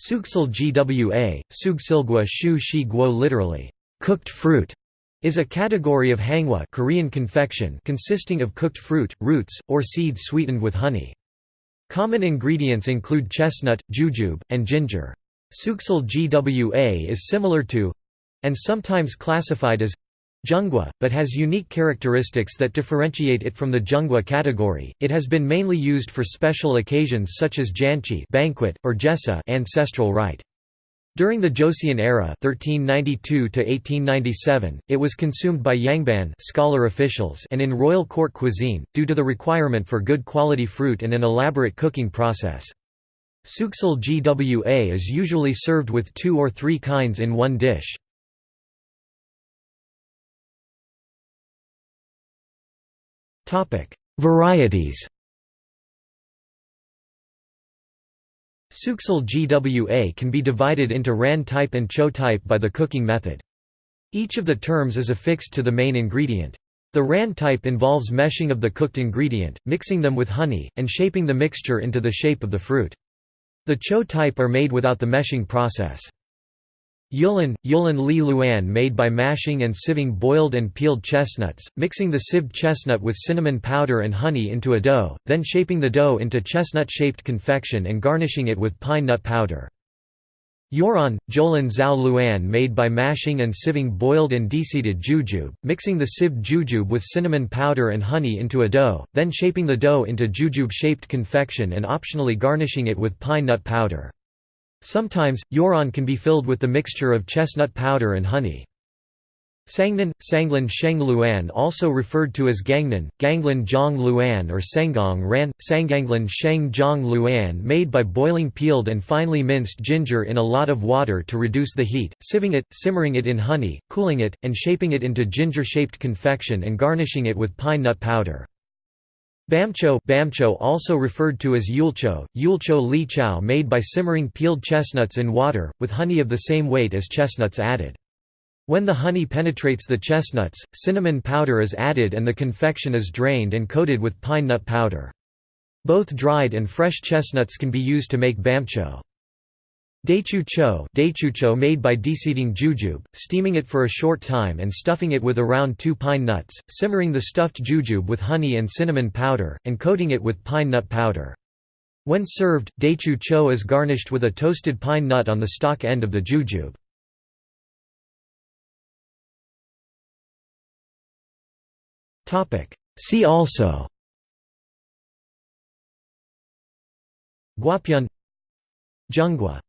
Sugsil gwa, sugsilgwa shu shi guo literally, cooked fruit, is a category of hangwa Korean confection consisting of cooked fruit, roots, or seeds sweetened with honey. Common ingredients include chestnut, jujube, and ginger. Sugsil gwa is similar to and sometimes classified as Jeonggwa, but has unique characteristics that differentiate it from the Jeonggwa category. It has been mainly used for special occasions such as janchi banquet or jesa ancestral rite. During the Joseon era (1392–1897), it was consumed by yangban scholar officials and in royal court cuisine, due to the requirement for good quality fruit and an elaborate cooking process. Sugsil gwa is usually served with two or three kinds in one dish. Varieties Sugsil GWA can be divided into RAN type and CHO type by the cooking method. Each of the terms is affixed to the main ingredient. The RAN type involves meshing of the cooked ingredient, mixing them with honey, and shaping the mixture into the shape of the fruit. The CHO type are made without the meshing process. Yulin, Yulin Li Luan made by mashing and sieving boiled and peeled chestnuts, mixing the sieved chestnut with cinnamon powder and honey into a dough, then shaping the dough into chestnut-shaped confection and garnishing it with pine nut powder. Yoran, Jolin Zhao Luan made by mashing and sieving boiled and deseeded jujube, mixing the sieved jujube with cinnamon powder and honey into a dough, then shaping the dough into jujube-shaped confection and optionally garnishing it with pine nut powder. Sometimes, yoran can be filled with the mixture of chestnut powder and honey. Sangnan, Sanglin Sheng Luan also referred to as Gangnan, Ganglin Zhong Luan or Sengong Ran, Sanganglin Sheng Zhong Luan made by boiling peeled and finely minced ginger in a lot of water to reduce the heat, sieving it, simmering it in honey, cooling it, and shaping it into ginger-shaped confection and garnishing it with pine nut powder. Bamcho, bamcho also referred to as yulcho, yulcho li chow made by simmering peeled chestnuts in water, with honey of the same weight as chestnuts added. When the honey penetrates the chestnuts, cinnamon powder is added and the confection is drained and coated with pine nut powder. Both dried and fresh chestnuts can be used to make bamcho. Daechu cho made by deseeding jujube, steaming it for a short time and stuffing it with around two pine nuts, simmering the stuffed jujube with honey and cinnamon powder, and coating it with pine nut powder. When served, daechu cho is garnished with a toasted pine nut on the stalk end of the jujube. See also Gwapyeon Jeonggwa